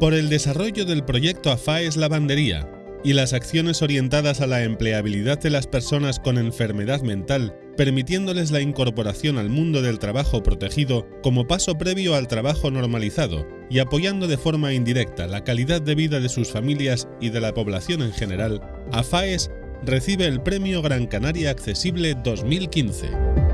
Por el desarrollo del proyecto AFAES Lavandería y las acciones orientadas a la empleabilidad de las personas con enfermedad mental, permitiéndoles la incorporación al mundo del trabajo protegido como paso previo al trabajo normalizado y apoyando de forma indirecta la calidad de vida de sus familias y de la población en general, AFAES recibe el Premio Gran Canaria Accesible 2015.